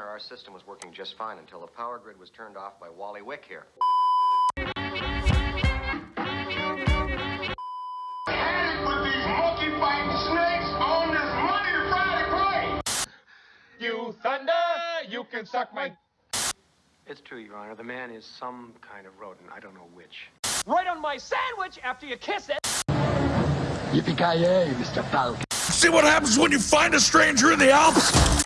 Our system was working just fine until the power grid was turned off by Wally Wick here. You thunder, you can suck my. It's true, Your Honor. The man is some kind of rodent. I don't know which. Right on my sandwich after you kiss it. Yippee-ki-yay, Mr. Falcon. See what happens when you find a stranger in the Alps?